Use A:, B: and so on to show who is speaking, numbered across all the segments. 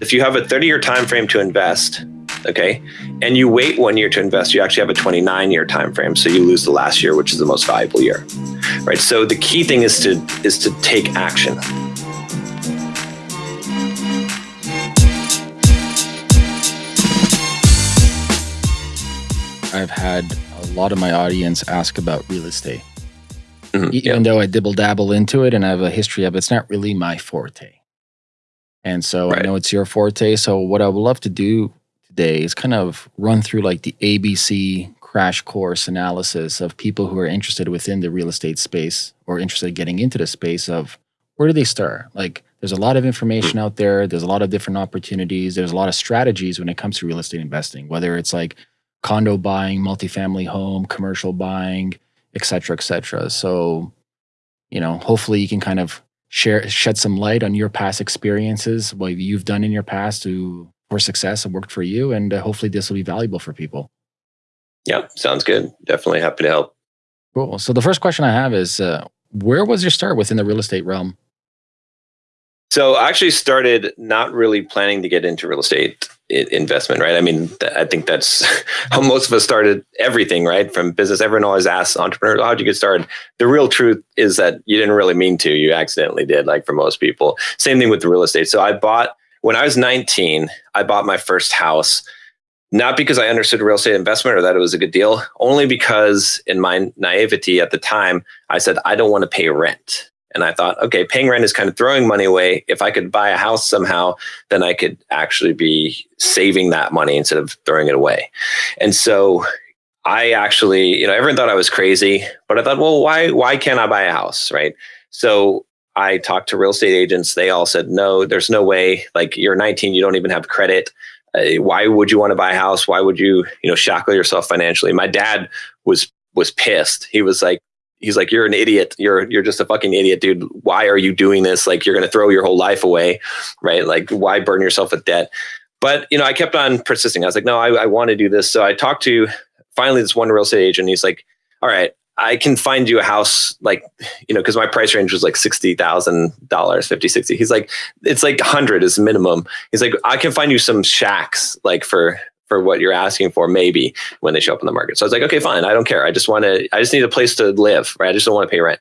A: if you have a 30 year time frame to invest, okay, and you wait one year to invest, you actually have a 29 year time frame. So you lose the last year, which is the most valuable year. Right. So the key thing is to is to take action.
B: I've had a lot of my audience ask about real estate. Mm-hmm, Even yeah. though I dibble dabble into it and I have a history of it, it's not really my forte. And so right. I know it's your forte. So what I would love to do today is kind of run through like the ABC crash course analysis of people who are interested within the real estate space or interested in getting into the space of where do they start? Like there's a lot of information mm. out there. There's a lot of different opportunities. There's a lot of strategies when it comes to real estate investing, whether it's like condo buying, multifamily home, commercial buying, et cetera, et cetera. So, you know, hopefully you can kind of share, shed some light on your past experiences, what you've done in your past to for success and worked for you. And uh, hopefully this will be valuable for people.
A: Yeah, sounds good. Definitely happy to help.
B: Cool. So the first question I have is, uh, where was your start within the real estate realm?
A: So I actually started not really planning to get into real estate investment, right? I mean, I think that's how most of us started everything, right? From business, everyone always asks entrepreneurs, how'd you get started? The real truth is that you didn't really mean to, you accidentally did, like for most people. Same thing with the real estate. So I bought, when I was 19, I bought my first house, not because I understood real estate investment or that it was a good deal, only because in my naivety at the time, I said, I don't want to pay rent. And I thought, okay, paying rent is kind of throwing money away. If I could buy a house somehow, then I could actually be saving that money instead of throwing it away. And so I actually, you know, everyone thought I was crazy, but I thought, well, why why can't I buy a house, right? So I talked to real estate agents. They all said, no, there's no way. Like you're 19, you don't even have credit. Uh, why would you want to buy a house? Why would you, you know, shackle yourself financially? My dad was was pissed. He was like, he's like, you're an idiot. You're, you're just a fucking idiot, dude. Why are you doing this? Like, you're going to throw your whole life away, right? Like, why burn yourself with debt? But, you know, I kept on persisting. I was like, no, I, I want to do this. So I talked to finally this one real estate agent. He's like, all right, I can find you a house like, you know, because my price range was like $60,000, 50, 60. He's like, it's like 100 is minimum. He's like, I can find you some shacks like for for what you're asking for, maybe when they show up in the market. So I was like, okay, fine. I don't care. I just want to, I just need a place to live, right? I just don't want to pay rent.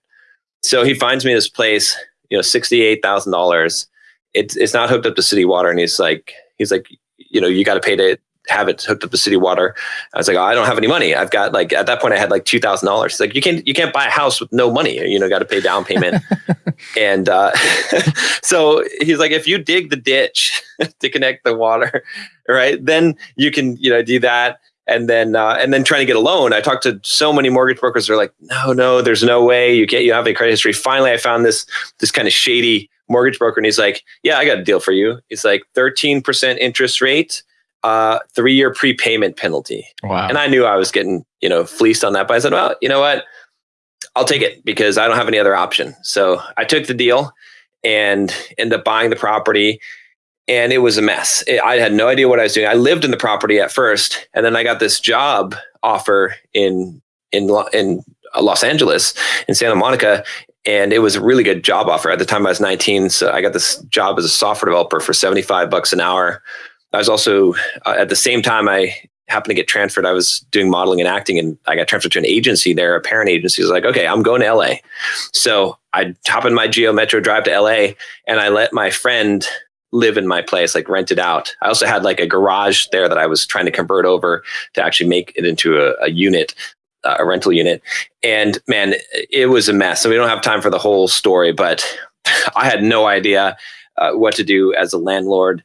A: So he finds me this place, you know, $68,000. It's, it's not hooked up to city water. And he's like, he's like, you know, you got to pay to have it hooked up to city water. I was like, oh, I don't have any money. I've got like, at that point I had like $2,000. He's like, you can't, you can't buy a house with no money. You know, got to pay down payment. and uh, so he's like, if you dig the ditch to connect the water, right? Then you can, you know, do that. And then, uh, and then trying to get a loan. I talked to so many mortgage brokers. They're like, no, no, there's no way you can't. You have a credit history. Finally, I found this this kind of shady mortgage broker, and he's like, yeah, I got a deal for you. It's like 13% interest rate, uh, three year prepayment penalty. Wow. And I knew I was getting, you know, fleeced on that, but I said, well, you know what? I'll take it because I don't have any other option. So I took the deal and ended up buying the property and it was a mess. It, I had no idea what I was doing. I lived in the property at first, and then I got this job offer in in in Los Angeles, in Santa Monica, and it was a really good job offer. At the time, I was 19, so I got this job as a software developer for 75 bucks an hour. I was also uh, at the same time I happened to get transferred. I was doing modeling and acting, and I got transferred to an agency there, a parent agency. was like, okay, I'm going to LA. So I hop in my Geo Metro drive to LA, and I let my friend live in my place, like rent it out. I also had like a garage there that I was trying to convert over to actually make it into a, a unit, uh, a rental unit. And man, it was a mess. So we don't have time for the whole story, but I had no idea uh, what to do as a landlord.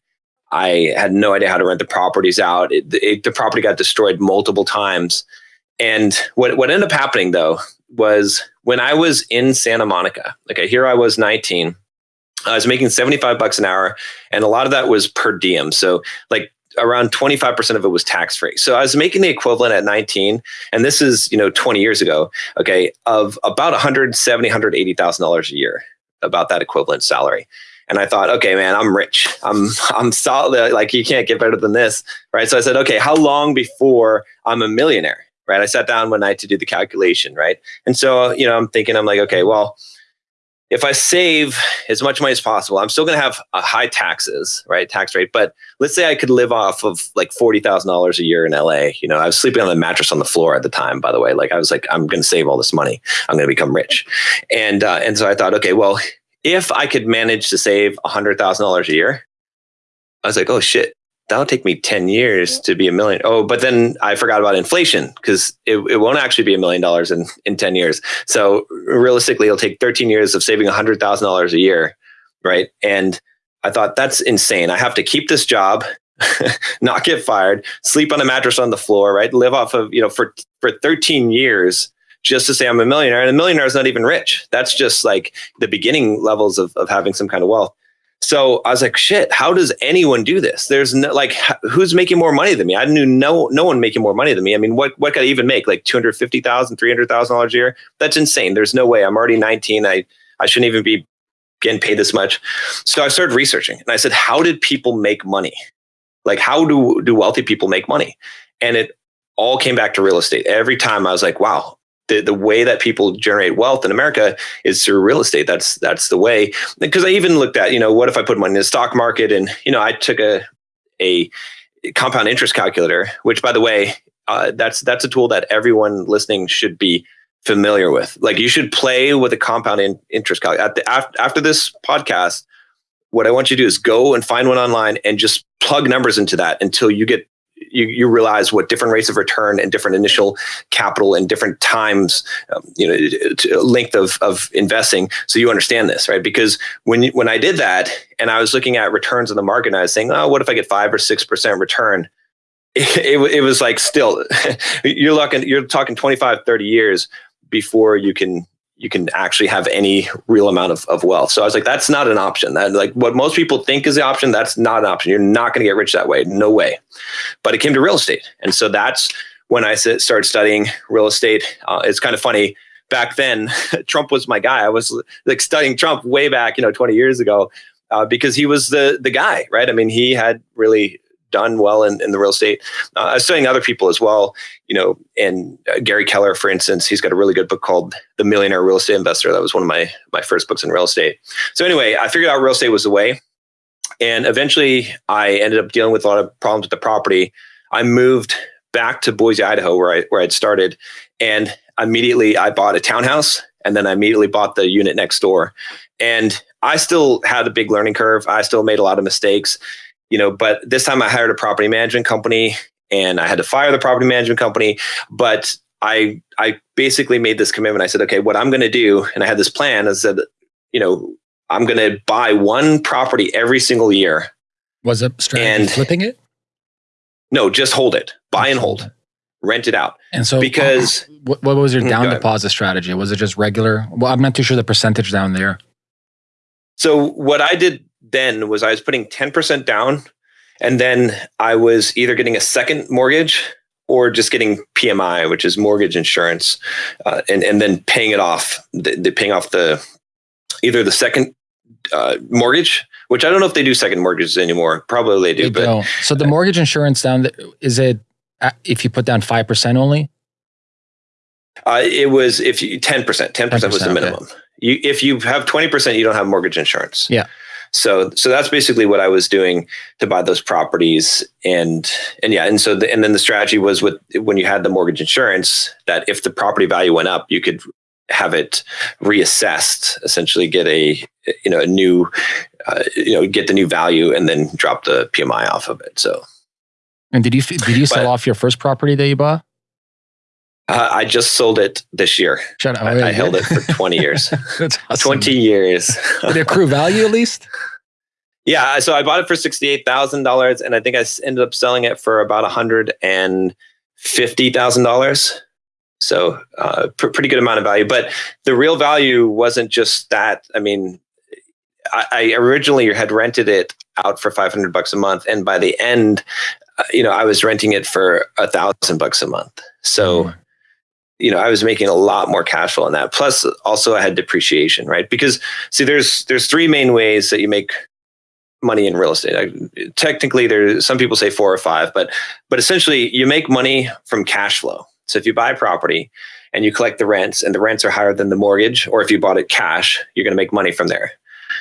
A: I had no idea how to rent the properties out. It, it, the property got destroyed multiple times. And what, what ended up happening though was when I was in Santa Monica, okay, uh, here I was 19 I was making 75 bucks an hour, and a lot of that was per diem. So, like, around 25% of it was tax free. So I was making the equivalent at 19 and this is, you know, 20 years ago, okay, of about 170, 180,000 a year, about that equivalent salary. And I thought, okay, man, I'm rich. I'm I'm solid like you can't get better than this, right? So I said, okay, how long before I'm a millionaire, right? I sat down one night to do the calculation, right? And so, you know, I'm thinking I'm like, okay, well, if I save as much money as possible, I'm still going to have high taxes, right? Tax rate. But let's say I could live off of like $40,000 a year in LA. You know, I was sleeping on the mattress on the floor at the time, by the way. Like I was like, I'm going to save all this money. I'm going to become rich. And, uh, and so I thought, okay, well, if I could manage to save $100,000 a year, I was like, oh shit, that'll take me 10 years to be a million. Oh, but then I forgot about inflation because it, it won't actually be a million dollars in, in 10 years. So realistically, it'll take 13 years of saving $100,000 a year. Right. And I thought that's insane. I have to keep this job, not get fired, sleep on a mattress on the floor, right? Live off of, you know, for, for 13 years just to say I'm a millionaire. And a millionaire is not even rich. That's just like the beginning levels of, of having some kind of wealth. So I was like, shit, how does anyone do this? There's no like who's making more money than me? I knew no no one making more money than me. I mean, what what could I even make? Like 250,000, 300,000 dollars a year? That's insane. There's no way. I'm already 19. I I shouldn't even be getting paid this much. So I started researching and I said, how did people make money? Like how do do wealthy people make money? And it all came back to real estate. Every time I was like, wow, the, the way that people generate wealth in America is through real estate. That's that's the way. Because I even looked at, you know, what if I put money in the stock market? And you know, I took a a compound interest calculator, which by the way, uh, that's that's a tool that everyone listening should be familiar with. Like you should play with a compound in, interest calculator. After, after this podcast, what I want you to do is go and find one online and just plug numbers into that until you get you, you realize what different rates of return and different initial capital and different times, um, you know, length of, of investing. So you understand this, right? Because when, when I did that and I was looking at returns in the market and I was saying, oh, what if I get five or 6% return? It, it, it was like still, you're looking, you're talking 25, 30 years before you can you can actually have any real amount of, of wealth. So I was like, that's not an option. That like what most people think is the option, that's not an option. You're not going to get rich that way. No way. But it came to real estate. And so that's when I started studying real estate. Uh, it's kind of funny. Back then, Trump was my guy. I was like studying Trump way back, you know, 20 years ago, uh, because he was the the guy, right? I mean, he had really done well in, in the real estate. Uh, I was studying other people as well, you know, and uh, Gary Keller, for instance, he's got a really good book called The Millionaire Real Estate Investor. That was one of my my first books in real estate. So anyway, I figured out real estate was the way. And eventually I ended up dealing with a lot of problems with the property. I moved back to Boise, Idaho, where I where I'd started, and immediately I bought a townhouse, and then I immediately bought the unit next door. And I still had a big learning curve. I still made a lot of mistakes you know, but this time I hired a property management company and I had to fire the property management company. But I I basically made this commitment. I said, okay, what I'm going to do, and I had this plan. I said, you know, I'm going to buy one property every single year.
B: Was it strategy and flipping it?
A: No, just hold it, buy and hold, rent it out.
B: And so,
A: because
B: what, what was your mm, down deposit strategy? Was it just regular? Well, I'm not too sure the percentage down there.
A: So what I did then was I was putting 10% down and then I was either getting a second mortgage or just getting PMI, which is mortgage insurance, uh, and and then paying it off. The, the paying off the either the second uh, mortgage, which I don't know if they do second mortgages anymore. Probably they do. They but don't.
B: so the mortgage insurance down is it if you put down five percent only?
A: Uh, it was if you ten percent. Ten percent was the minimum. Okay. You if you have twenty percent, you don't have mortgage insurance.
B: Yeah.
A: So so that's basically what I was doing to buy those properties. And and yeah and so the, and then the strategy was with when you had the mortgage insurance that if the property value went up you could have it reassessed essentially get a you know a new uh, you know get the new value and then drop the PMI off of it. So
B: and did you did you sell but, off your first property that you bought
A: uh, I just sold it this year. Shut up. I, I held it for 20 years. That's awesome. 20 years.
B: Did it accrue value at least?
A: Yeah. So I bought it for $68,000 and I think I ended up selling it for about $150,000. So uh, pr- pretty good amount of value. But the real value wasn't just that. I mean, I, I originally had rented it out for 500 bucks a month. And by the end, uh, you know, I was renting it for a thousand bucks a month. So, mm you know, I was making a lot more cash flow on that. Plus, also I had depreciation, right? Because see, there's there's three main ways that you make money in real estate. I, technically, there's some people say four or five, but but essentially, you make money from cash flow. So if you buy property and you collect the rents and the rents are higher than the mortgage, or if you bought it cash, you're going to make money from there.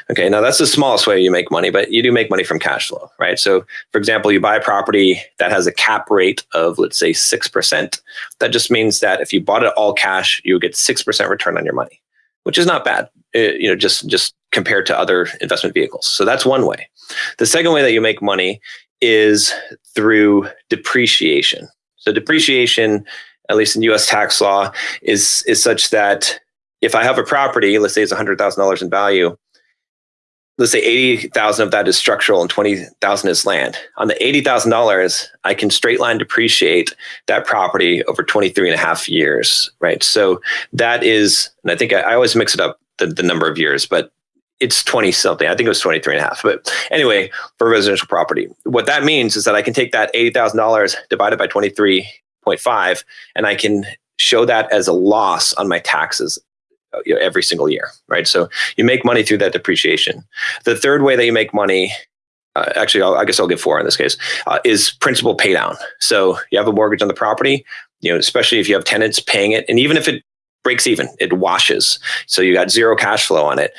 A: Okay, now that's the smallest way you make money, but you do make money from cash flow, right? So, for example, you buy a property that has a cap rate of, let's say, 6%. That just means that if you bought it all cash, you would get 6% return on your money, which is not bad, uh, you know, just, just compared to other investment vehicles. So that's one way. The second way that you make money is through depreciation. So depreciation, at least in US tax law, is, is such that if I have a property, let's say it's $100,000 in value, let's say 80,000 of that is structural and 20,000 is land. On the $80,000, I can straight line depreciate that property over 23 and a half years, right? So that is, and I think I, I always mix it up, the, the number of years, but it's 20 something. I think it was 23 and a half. But anyway, for residential property, what that means is that I can take that $80,000 divided by 23.5 and I can show that as a loss on my taxes you know, every single year, right? So you make money through that depreciation. The third way that you make money, uh, actually, I'll, i guess I'll give four in this case, uh, is principal pay down. So you have a mortgage on the property, you know, especially if you have tenants paying it, and even if it breaks even, it washes. So you got zero cash flow on it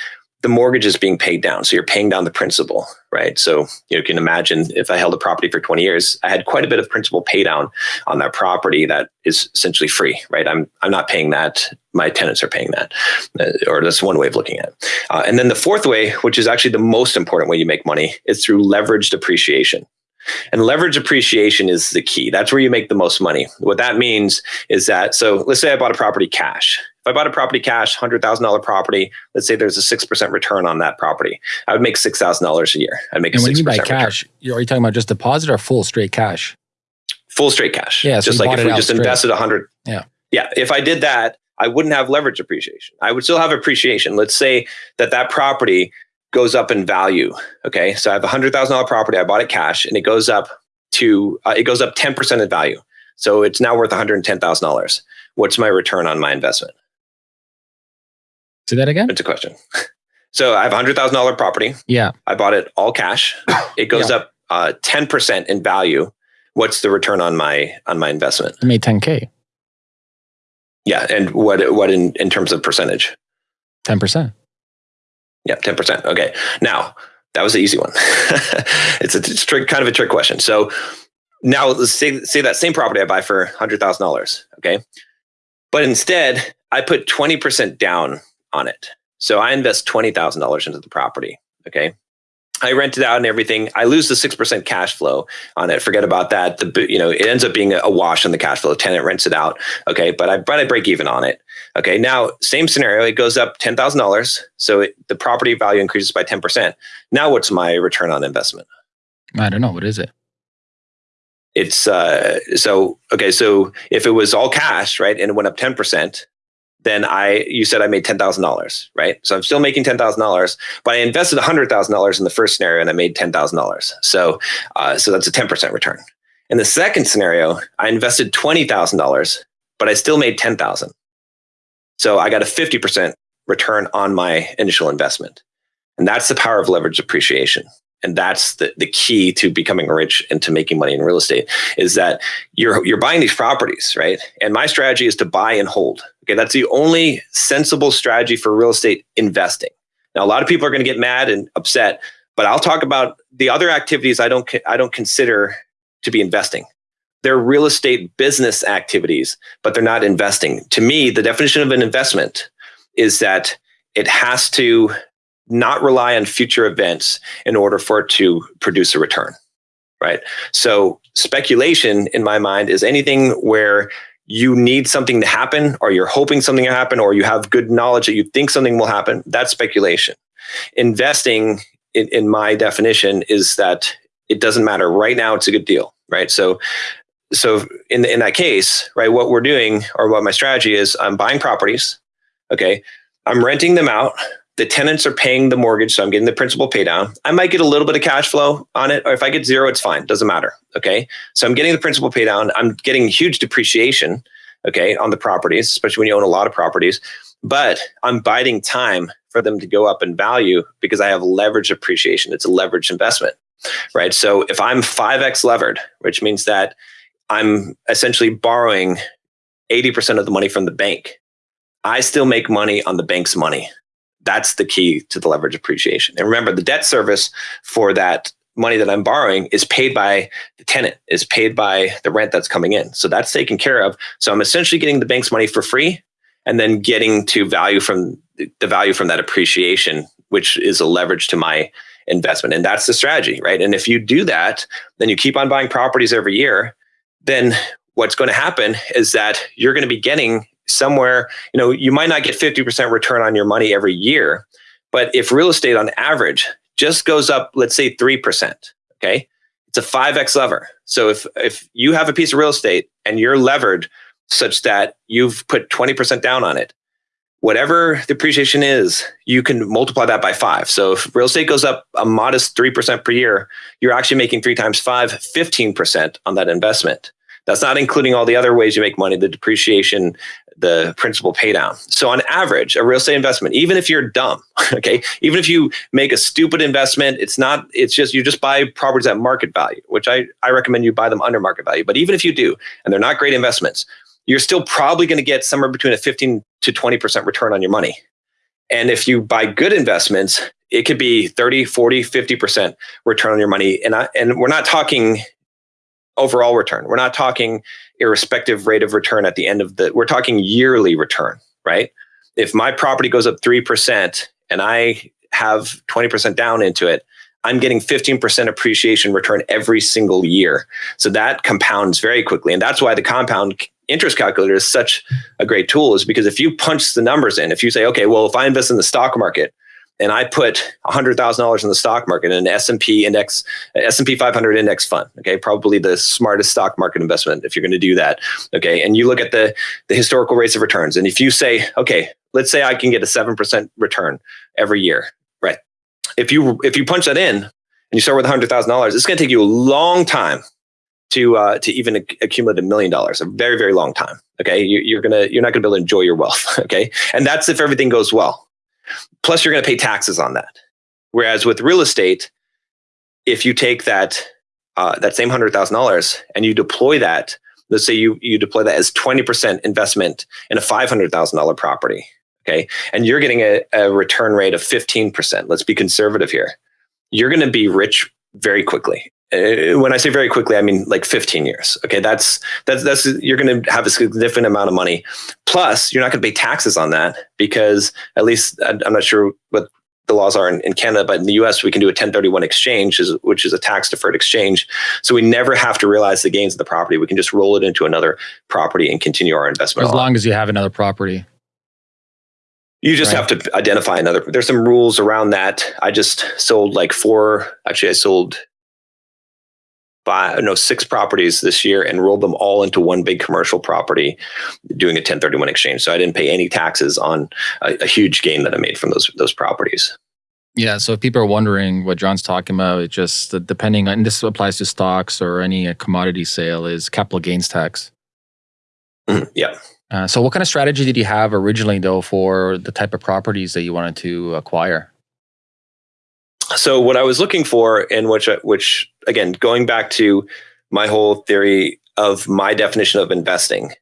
A: the mortgage is being paid down. So you're paying down the principal, right? So you can imagine if I held a property for 20 years, I had quite a bit of principal pay down on that property that is essentially free, right? I'm, I'm not paying that. My tenants are paying that. Uh, or that's one way of looking at it. Uh, and then the fourth way, which is actually the most important way you make money, is through leveraged appreciation. And leverage appreciation is the key. That's where you make the most money. What that means is that, so let's say I bought a property cash. If I bought a property cash, $100,000 property, let's say there's a 6% return on that property, I would make $6,000 a year. I'd make
B: and
A: a 6%
B: when you
A: buy
B: cash, return. are you talking about just deposit or full straight cash?
A: Full straight cash.
B: Yeah.
A: So just like if we just
B: straight.
A: invested 100.
B: Yeah.
A: Yeah. If I did that, I wouldn't have leverage appreciation. I would still have appreciation. Let's say that that property goes up in value. Okay. So I have a hundred thousand dollar property. I bought it cash and it goes up to, uh, it goes up 10% in value. So it's now worth $110,000. What's my return on my investment?
B: Say that again.
A: It's a question. So I have a hundred thousand dollar property.
B: Yeah.
A: I bought it all cash. It goes yeah. up uh, ten percent in value. What's the return on my on my investment?
B: I made ten k.
A: Yeah, and what what in in terms of percentage?
B: Ten percent.
A: Yeah, ten percent. Okay. Now that was the easy one. it's a it's trick, kind of a trick question. So now let's say say that same property I buy for hundred thousand dollars. Okay, but instead I put twenty percent down on it. So I invest $20,000 into the property. Okay. I rent it out and everything. I lose the 6% cash flow on it. Forget about that. The, you know, it ends up being a wash on the cash flow. The Tenant rents it out. Okay. But I, but I break even on it. Okay. Now, same scenario. It goes up $10,000. So it, the property value increases by 10%. Now, what's my return on investment?
B: I don't know. What is it?
A: It's uh, so, okay. So if it was all cash, right, and it went up 10%, then I, you said I made $10,000, right? So I'm still making $10,000, but I invested $100,000 in the first scenario and I made $10,000. So, uh, so that's a 10% return. In the second scenario, I invested $20,000, but I still made 10,000. So I got a 50% return on my initial investment. And that's the power of leverage appreciation and that's the, the key to becoming rich and to making money in real estate is that you're you're buying these properties right and my strategy is to buy and hold okay that's the only sensible strategy for real estate investing. Now a lot of people are going to get mad and upset but i'll talk about the other activities i don't i don't consider to be investing. They're real estate business activities but they're not investing. To me the definition of an investment is that it has to not rely on future events in order for it to produce a return, right? So speculation in my mind is anything where you need something to happen or you're hoping something to happen or you have good knowledge that you think something will happen. That's speculation. Investing in, in my definition is that it doesn't matter. Right now, it's a good deal, right? So so in, in that case, right, what we're doing or what my strategy is, I'm buying properties. Okay. I'm renting them out the tenants are paying the mortgage, so I'm getting the principal pay down. I might get a little bit of cash flow on it, or if I get zero, it's fine. Doesn't matter. Okay. So I'm getting the principal pay down. I'm getting huge depreciation, okay, on the properties, especially when you own a lot of properties. But I'm biding time for them to go up in value because I have leverage appreciation. It's a leverage investment, right? So if I'm 5x levered, which means that I'm essentially borrowing 80% of the money from the bank, I still make money on the bank's money. That's the key to the leverage appreciation. And remember, the debt service for that money that I'm borrowing is paid by the tenant, is paid by the rent that's coming in. So that's taken care of. So I'm essentially getting the bank's money for free and then getting to value from the value from that appreciation, which is a leverage to my investment. And that's the strategy, right? And if you do that, then you keep on buying properties every year, then what's going to happen is that you're going to be getting somewhere, you know, you might not get 50% return on your money every year, but if real estate on average just goes up, let's say 3%, okay? It's a 5x lever. So if if you have a piece of real estate and you're levered such that you've put 20% down on it, whatever the appreciation is, you can multiply that by five. So if real estate goes up a modest 3% per year, you're actually making three times five, 15% on that investment. That's not including all the other ways you make money, the depreciation, the principal pay down. So on average, a real estate investment, even if you're dumb, okay, even if you make a stupid investment, it's not, it's just, you just buy properties at market value, which I, I recommend you buy them under market value. But even if you do, and they're not great investments, you're still probably going to get somewhere between a 15 to 20% return on your money. And if you buy good investments, it could be 30, 40, 50% return on your money. And I, and we're not talking overall return. We're not talking irrespective rate of return at the end of the, we're talking yearly return, right? If my property goes up 3% and I have 20% down into it, I'm getting 15% appreciation return every single year. So that compounds very quickly. And that's why the compound interest calculator is such a great tool is because if you punch the numbers in, if you say, okay, well, if I invest in the stock market and I put $100,000 in the stock market in an S&P index, S&P 500 index fund, okay, probably the smartest stock market investment if you're going to do that, okay, and you look at the, the historical rates of returns, and if you say, okay, let's say I can get a 7% return every year, right? If you, if you punch that in and you start with $100,000, it's going to take you a long time to uh, to even accumulate a million dollars, a very very long time. Okay, you, you're gonna you're not gonna be able to enjoy your wealth. Okay, and that's if everything goes well. Plus, you're gonna pay taxes on that. Whereas with real estate, if you take that uh, that same hundred thousand dollars and you deploy that, let's say you you deploy that as twenty percent investment in a five hundred thousand dollar property. Okay, and you're getting a, a return rate of fifteen percent. Let's be conservative here. You're going to be rich very quickly Uh, when I say very quickly, I mean like 15 years. Okay, that's that's that's you're going to have a significant amount of money. Plus, you're not going to pay taxes on that because at least I'm not sure what the laws are in, in Canada, but in the U.S. we can do a 1031 exchange, which is a tax deferred exchange. So we never have to realize the gains of the property. We can just roll it into another property and continue our investment.
B: As long as you have another property.
A: You just right. have to identify another. There's some rules around that. I just sold like four. Actually, I sold five, no, six properties this year and rolled them all into one big commercial property, doing a 1031 exchange. So I didn't pay any taxes on a, a huge gain that I made from those those properties.
B: Yeah. So if people are wondering what John's talking about, it just depending on this applies to stocks or any uh, commodity sale is capital gains tax.
A: Mm-hmm. Yeah.
B: Uh, so what kind of strategy did you have originally though for the type of properties that you wanted to acquire?
A: So what I was looking for, and which uh, which again, going back to my whole theory of my definition of investing,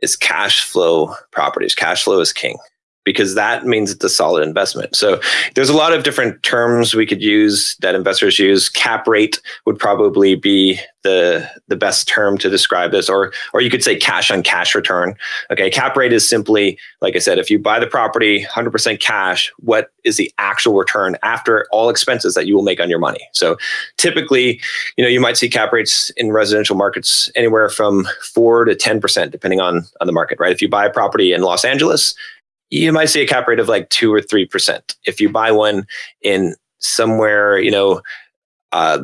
A: is cash flow properties. Cash flow is king because that means it's a solid investment. So there's a lot of different terms we could use that investors use. Cap rate would probably be the the best term to describe this, or or you could say cash on cash return. Okay, cap rate is simply like I said, if you buy the property 100% cash, what is the actual return after all expenses that you will make on your money? So typically, you know, you might see cap rates in residential markets anywhere from four to 10%, depending on on the market. Right? If you buy a property in Los Angeles you might see a cap rate of like two or three percent. If you buy one in somewhere, you know, uh,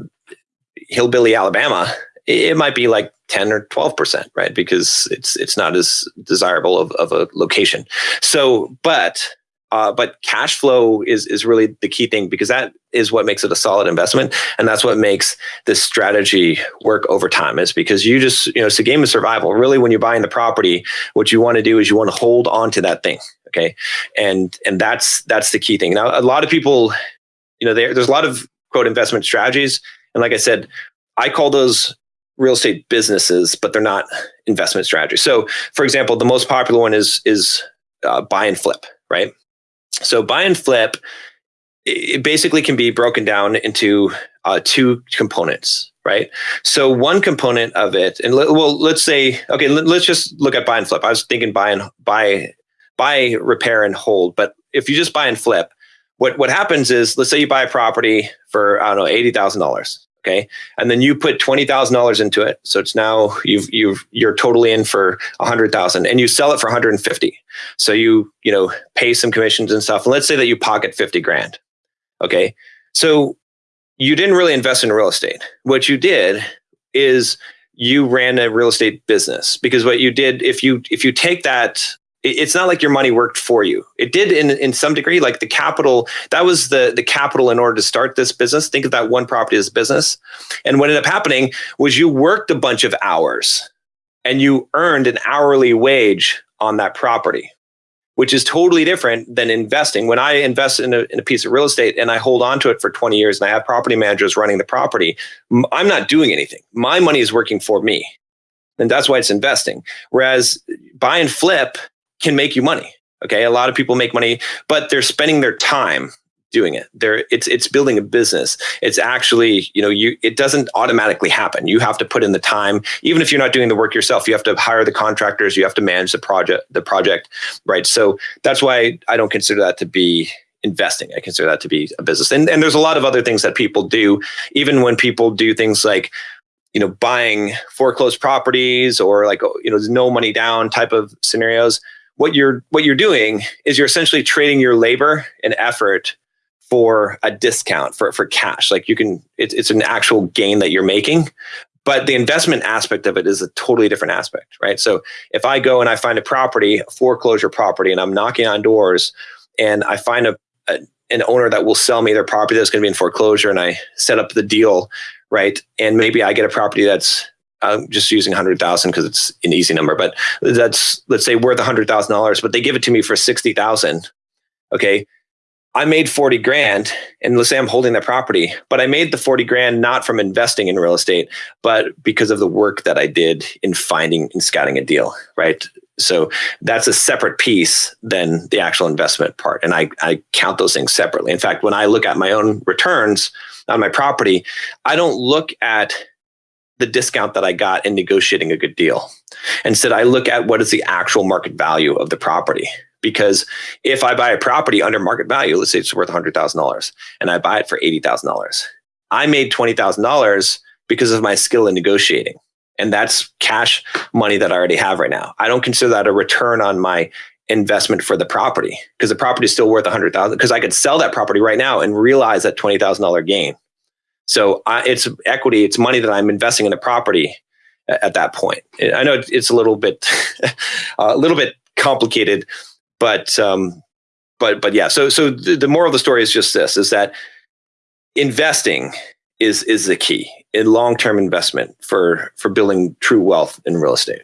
A: hillbilly Alabama, it might be like 10 or 12 percent, right? Because it's it's not as desirable of, of a location. So, but uh, but cash flow is is really the key thing because that is what makes it a solid investment, and that's what makes this strategy work over time. Is because you just you know it's a game of survival. Really, when you're buying the property, what you want to do is you want to hold on to that thing, okay, and and that's that's the key thing. Now, a lot of people, you know, there, there's a lot of quote investment strategies, and like I said, I call those real estate businesses, but they're not investment strategies. So, for example, the most popular one is is uh, buy and flip, right? So, buy and flip it basically can be broken down into uh, two components, right? So one component of it, and well, let's say, okay, let's just look at buy and flip. I was thinking buy and buy, buy, repair, and hold. But if you just buy and flip, what what happens is, let's say you buy a property for I don't know eighty thousand dollars, okay, and then you put twenty thousand dollars into it, so it's now you've you've you're totally in for a hundred thousand, and you sell it for one hundred and fifty. So you you know pay some commissions and stuff, and let's say that you pocket fifty grand, okay. So you didn't really invest in real estate. What you did is you ran a real estate business because what you did if you if you take that it's not like your money worked for you. It did in in some degree, like the capital. That was the the capital in order to start this business. Think of that one property as business. And what ended up happening was you worked a bunch of hours, and you earned an hourly wage on that property, which is totally different than investing. When I invest in a, in a piece of real estate and I hold on to it for 20 years, and I have property managers running the property, I'm not doing anything. My money is working for me, and that's why it's investing. Whereas buy and flip can make you money. Okay. A lot of people make money, but they're spending their time doing it. There it's it's building a business. It's actually, you know, you it doesn't automatically happen. You have to put in the time. Even if you're not doing the work yourself, you have to hire the contractors, you have to manage the project the project, right? So that's why I don't consider that to be investing. I consider that to be a business. And and there's a lot of other things that people do even when people do things like you know buying foreclosed properties or like you know no money down type of scenarios what you're what you're doing is you're essentially trading your labor and effort for a discount for for cash. Like you can it's it's an actual gain that you're making but the investment aspect of it is a totally different aspect right? So if i go and i find a property a foreclosure property and i'm knocking on doors and i find a, a an owner that will sell me their property that's going to be in foreclosure and i set up the deal right? And maybe i get a property that's I'm just using 100,000 because it's an easy number, but that's let's say worth $100,000, but they give it to me for 60,000. Okay. I made 40 grand and let's say I'm holding that property, but I made the 40 grand not from investing in real estate, but because of the work that I did in finding and scouting a deal, right? So that's a separate piece than the actual investment part. And I, I count those things separately. In fact, when I look at my own returns on my property, I don't look at the discount that I got in negotiating a good deal. Instead, I look at what is the actual market value of the property. Because if I buy a property under market value, let's say it's worth $100,000 and I buy it for $80,000, I made $20,000 because of my skill in negotiating. And that's cash money that I already have right now. I don't consider that a return on my investment for the property because the property is still worth 100,000 because I could sell that property right now and realize that $20,000 gain. So I, it's equity, it's money that I'm investing in a property at, at that point. I know it's a little bit, a little bit complicated, but um, but but yeah. So so the, the moral of the story is just this: is that investing is is the key in long term investment for for building true wealth in real estate.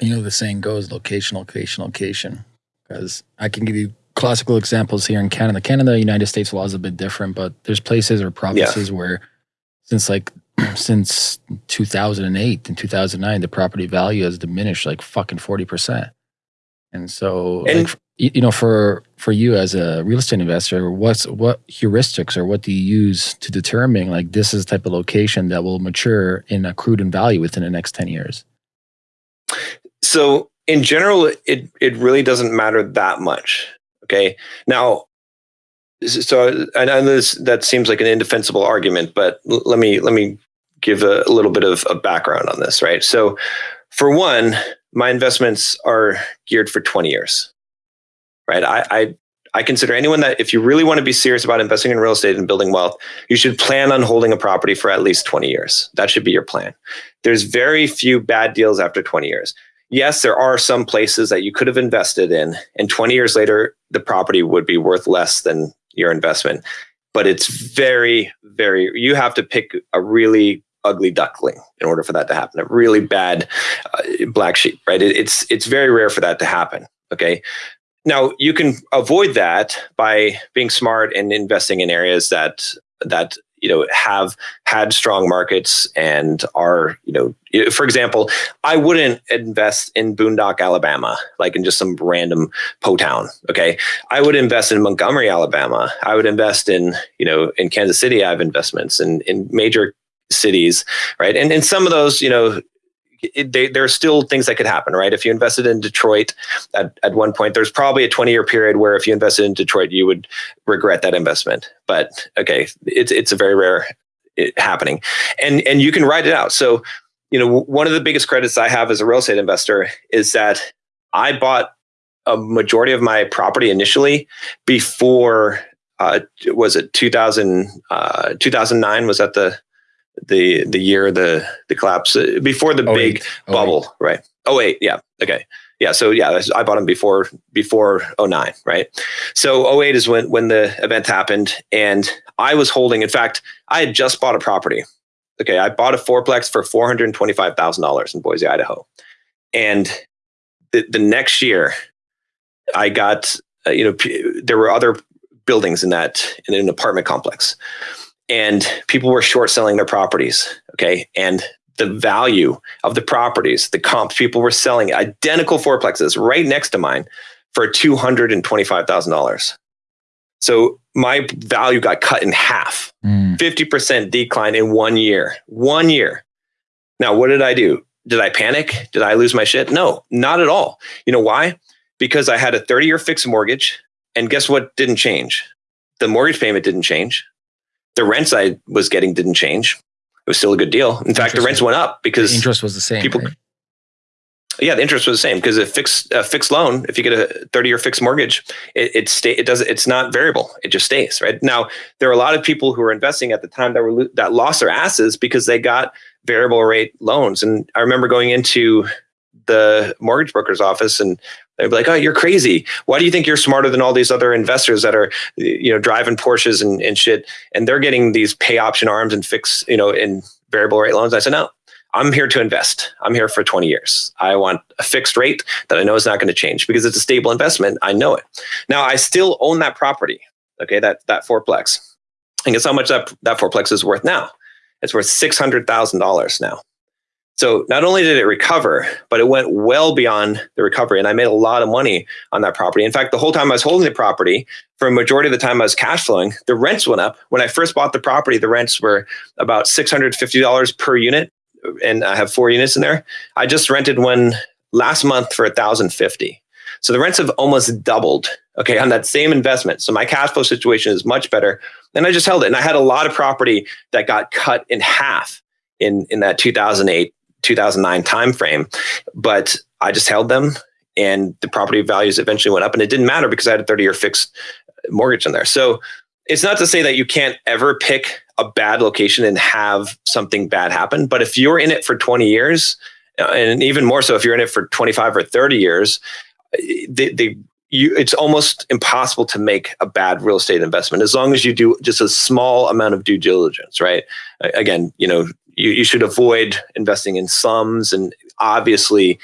B: You know the saying goes: location, location, location. Because I can give you classical examples here in Canada. Canada, United States law is a bit different, but there's places or provinces yeah. where since like since 2008 and 2009 the property value has diminished like fucking 40%. And so and, like, you know for for you as a real estate investor what's what heuristics or what do you use to determine like this is the type of location that will mature in accrued in value within the next 10 years?
A: So in general it it really doesn't matter that much Okay. Now, so I know this that seems like an indefensible argument, but let me let me give a, a little bit of a background on this, right? So, for one, my investments are geared for 20 years, right? I, I I consider anyone that if you really want to be serious about investing in real estate and building wealth, you should plan on holding a property for at least 20 years. That should be your plan. There's very few bad deals after 20 years yes, there are some places that you could have invested in, and 20 years later, the property would be worth less than your investment. But it's very, very, you have to pick a really ugly duckling in order for that to happen, a really bad uh, black sheep, right? It, it's, it's very rare for that to happen. Okay. Now you can avoid that by being smart and investing in areas that that you know have had strong markets and are you know for example i wouldn't invest in boondock alabama like in just some random po town okay? I would invest in montgomery alabama. I would invest in you know in kansas city i have investments in in major cities right? And in some of those you know it, they, there are still things that could happen, right? If you invested in Detroit at, at one point, there's probably a 20 year period where if you invested in Detroit, you would regret that investment. But okay, it's, it's a very rare it, happening and, and you can write it out. So, you know, one of the biggest credits I have as a real estate investor is that I bought a majority of my property initially before, uh, was it 2000, uh, 2009? Was that the, the the year the the collapse uh, before the 08, big 08. bubble, right? Oh wait, yeah, okay, yeah. So yeah, I bought them before before 09, right? So 08 is when when the event happened, and I was holding. In fact, I had just bought a property. Okay, I bought a fourplex for four hundred twenty five thousand dollars in Boise, Idaho, and the the next year, I got uh, you know p- there were other buildings in that in an apartment complex and people were short selling their properties. Okay. And the value of the properties, the comps, people were selling identical fourplexes right next to mine for $225,000. So my value got cut in half, mm. 50% decline in one year. One year. Now, what did I do? Did I panic? Did I lose my shit? No, not at all. You know why? Because I had a 30 year fixed mortgage. And guess what didn't change? The mortgage payment didn't change the rents I was getting didn't change. It was still a good deal. In fact, the rents went up because
B: the interest was the same. People, right?
A: yeah, the interest was the same because a fixed a fixed loan, if you get a thirty year fixed mortgage, it it stay it does it's not variable. It just stays right now. There are a lot of people who were investing at the time that were that lost their asses because they got variable rate loans. And I remember going into the mortgage broker's office and They'd be like, "Oh, you're crazy. Why do you think you're smarter than all these other investors that are, you know, driving Porsches and, and shit, and they're getting these pay option arms and fix, you know, in variable rate loans?" I said, "No, I'm here to invest. I'm here for 20 years. I want a fixed rate that I know is not going to change because it's a stable investment. I know it. Now I still own that property. Okay, that that fourplex. And guess how much that that fourplex is worth now? It's worth six hundred thousand dollars now. So not only did it recover, but it went well beyond the recovery. And I made a lot of money on that property. In fact, the whole time I was holding the property, for a majority of the time I was cash flowing, the rents went up. When I first bought the property, the rents were about $650 per unit. And I have four units in there. I just rented one last month for 1050 So the rents have almost doubled, okay, on that same investment. So my cash flow situation is much better. And I just held it. And I had a lot of property that got cut in half in, in that 2008 2009 timeframe. But I just held them and the property values eventually went up and it didn't matter because I had a 30 year fixed mortgage in there. So it's not to say that you can't ever pick a bad location and have something bad happen. But if you're in it for 20 years, uh, and even more so if you're in it for 25 or 30 years, you, it's almost impossible to make a bad real estate investment as long as you do just a small amount of due diligence, right? Again, you know, you, you should avoid investing in slums and obviously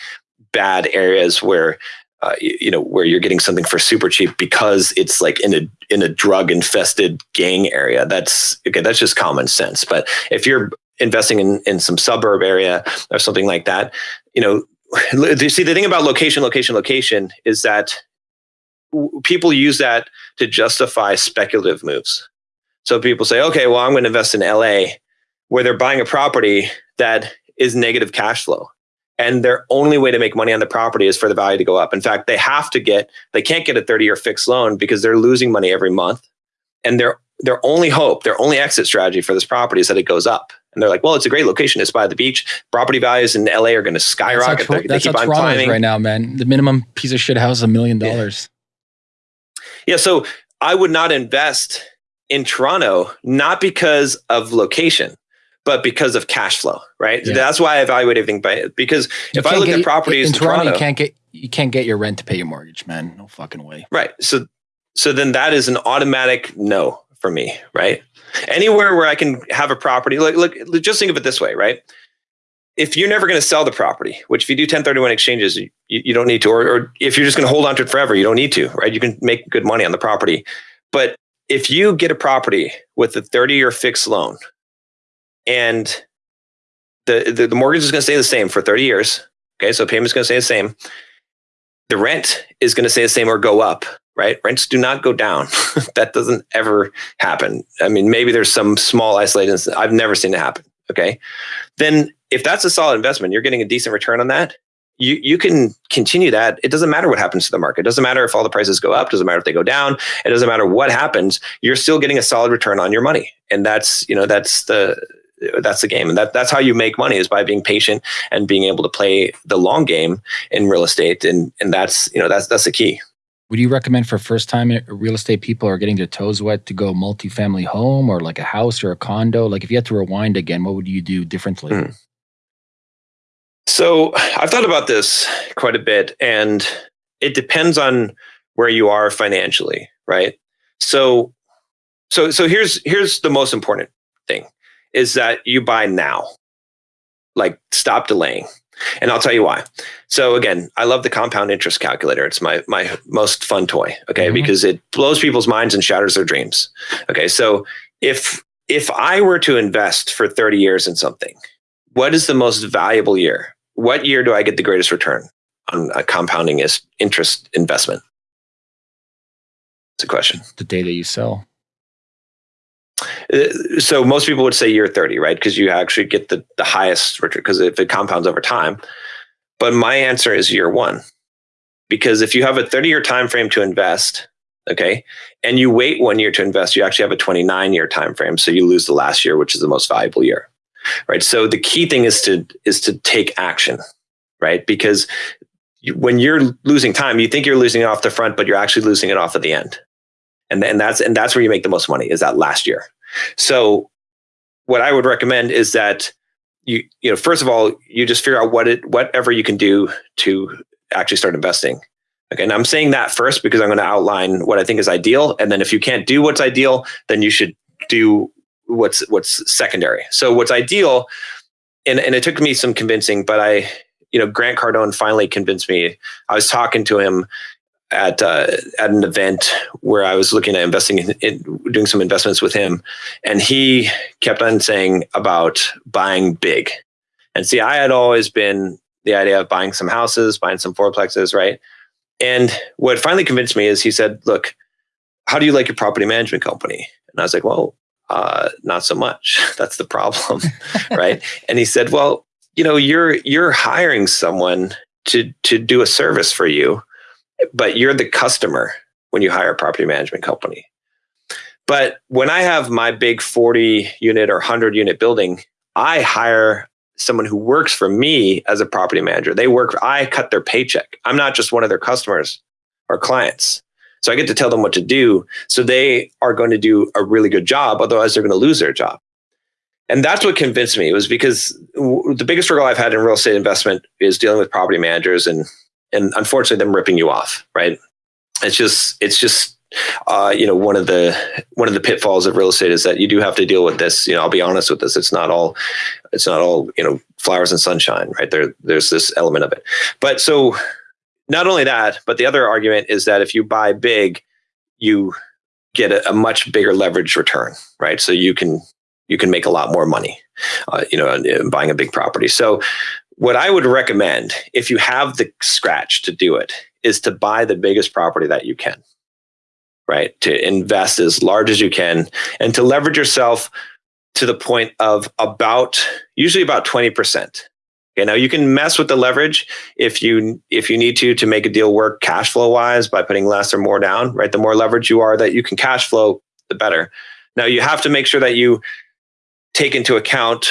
A: bad areas where uh, you, you, know where you're getting something for super cheap because it's like in a in a drug infested gang area. That's okay that's just common sense. But if you're investing in in some suburb area or something like that you know you see the thing about location location location is that people use that to justify speculative moves. So people say okay well i'm going to invest in la where they're buying a property that is negative cash flow. And their only way to make money on the property is for the value to go up. In fact, they have to get, they can't get a 30 year fixed loan because they're losing money every month. And their, their only hope, their only exit strategy for this property is that it goes up. And they're like, well, it's a great location. It's by the beach. Property values in LA are going to skyrocket.
B: That's, how, that's how Toronto right now, man. The minimum piece of shit house is a million dollars.
A: Yeah. So I would not invest in Toronto, not because of location but because of cash flow, right? Yeah. That's why I evaluate everything by because you if I look at properties
B: in, in Toronto, Toronto, you can't get you can't get your rent to pay your mortgage, man. No fucking way.
A: Right. So so then that is an automatic no for me, right? Anywhere where I can have a property, like look, just think of it this way, right? If you're never going to sell the property, which if you do 1031 exchanges, you, you don't need to, or, or if you're just going to hold on to it forever, you don't need to, right? You can make good money on the property. But if you get a property with a 30 year fixed loan and the, the, the mortgage is going to stay the same for 30 years. Okay. So payment's going to stay the same. The rent is going to stay the same or go up, right? Rents do not go down. that doesn't ever happen. I mean, maybe there's some small isolated instance. I've never seen it happen. Okay. Then if that's a solid investment, you're getting a decent return on that. You, you can continue that. It doesn't matter what happens to the market. It doesn't matter if all the prices go up. It doesn't matter if they go down. It doesn't matter what happens. You're still getting a solid return on your money. And that's, you know, that's the, that's the game. And that that's how you make money is by being patient and being able to play the long game in real estate. And and that's you know that's that's the key.
B: Would you recommend for first time real estate people are getting their toes wet to go multifamily home or like a house or a condo? Like if you had to rewind again what would you do differently? Hmm.
A: so i've thought about this quite a bit and it depends on where you are financially right? So so so here's here's the most important thing is that you buy now. Like stop delaying. And I'll tell you why. So again, I love the compound interest calculator. It's my my most fun toy, okay? Mm-hmm. Because it blows people's minds and shatters their dreams. Okay? So if if I were to invest for 30 years in something, what is the most valuable year? What year do I get the greatest return on a compounding interest investment? It's a question.
B: The day that you sell.
A: Uh, so most people would say year 30, right? Because you actually get the, the highest return because if it compounds over time. But my answer is year one. Because if you have a 30 year time frame to invest, okay, and you wait one year to invest, you actually have a 29 year time frame. So you lose the last year, which is the most valuable year. Right. So the key thing is to is to take action, right? Because when you're losing time, you think you're losing it off the front, but you're actually losing it off at the end and and that's and that's where you make the most money is that last year. So what I would recommend is that you you know first of all you just figure out what it whatever you can do to actually start investing. Okay, and I'm saying that first because I'm going to outline what I think is ideal, and then if you can't do what's ideal, then you should do what's what's secondary. So what's ideal, and and it took me some convincing, but I you know Grant Cardone finally convinced me. I was talking to him at uh, at an event where I was looking at investing in, in, doing some investments with him, and he kept on saying about buying big. And see, I had always been the idea of buying some houses, buying some fourplexes, right? And what finally convinced me is he said, "Look, how do you like your property management company?" And I was like, "Well, uh, not so much. That's the problem, right?" And he said, "Well, you know, you're you're hiring someone to to do a service for you." But you're the customer when you hire a property management company. But when I have my big 40 unit or 100 unit building, I hire someone who works for me as a property manager. They work, I cut their paycheck. I'm not just one of their customers or clients. So I get to tell them what to do. So they are going to do a really good job. Otherwise, they're going to lose their job. And that's what convinced me. It was because the biggest struggle I've had in real estate investment is dealing with property managers and and unfortunately them ripping you off right? It's just it's just uh, you know one of the one of the pitfalls of real estate is that you do have to deal with this you know i'll be honest with this it's not all it's not all you know flowers and sunshine right? There there's this element of it. But so not only that but the other argument is that if you buy big you get a, a much bigger leverage return right? So you can you can make a lot more money uh, you know buying a big property. So what I would recommend, if you have the scratch to do it, is to buy the biggest property that you can, right? To invest as large as you can and to leverage yourself to the point of about, usually about 20%. Okay, now you can mess with the leverage if you if you need to to make a deal work cash flow wise by putting less or more down, right? The more leverage you are that you can cash flow, the better. Now you have to make sure that you take into account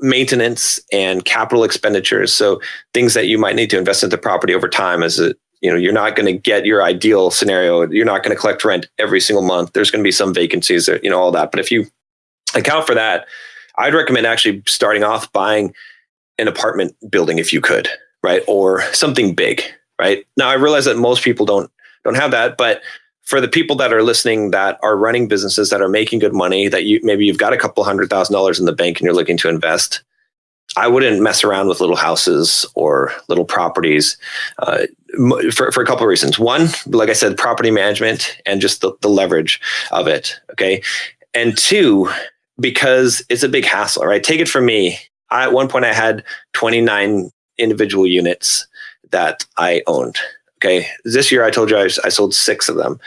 A: maintenance and capital expenditures. So things that you might need to invest into property over time as a you know you're not going to get your ideal scenario. You're not going to collect rent every single month. There's going to be some vacancies you know all that. But if you account for that i'd recommend actually starting off buying an apartment building if you could right? Or something big right? Now i realize that most people don't don't have that but for the people that are listening that are running businesses that are making good money that you maybe you've got a couple hundred thousand dollars in the bank and you're looking to invest I wouldn't mess around with little houses or little properties uh, for, for a couple of reasons. One, like I said, property management and just the, the leverage of it. Okay. And two, because it's a big hassle, right? Take it from me. I, at one point, I had 29 individual units that I owned. Okay. This year, I told you I, I sold six of them.